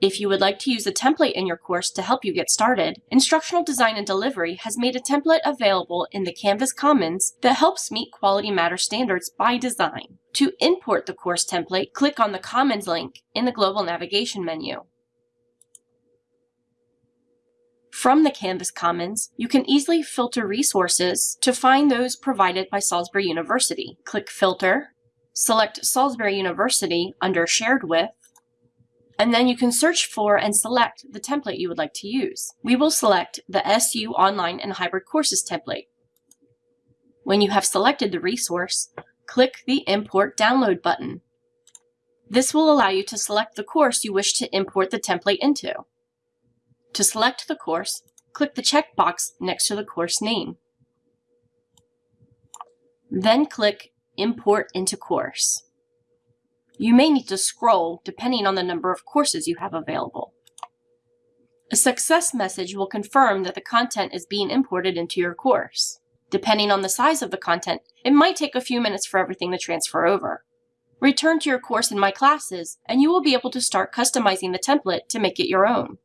If you would like to use a template in your course to help you get started, Instructional Design and Delivery has made a template available in the Canvas Commons that helps meet Quality Matter standards by design. To import the course template, click on the Commons link in the Global Navigation menu. From the Canvas Commons, you can easily filter resources to find those provided by Salisbury University. Click Filter, select Salisbury University under Shared With, and then you can search for and select the template you would like to use. We will select the SU Online and Hybrid Courses template. When you have selected the resource, click the Import Download button. This will allow you to select the course you wish to import the template into. To select the course, click the checkbox next to the course name. Then click Import into Course. You may need to scroll depending on the number of courses you have available. A success message will confirm that the content is being imported into your course. Depending on the size of the content, it might take a few minutes for everything to transfer over. Return to your course in My Classes, and you will be able to start customizing the template to make it your own.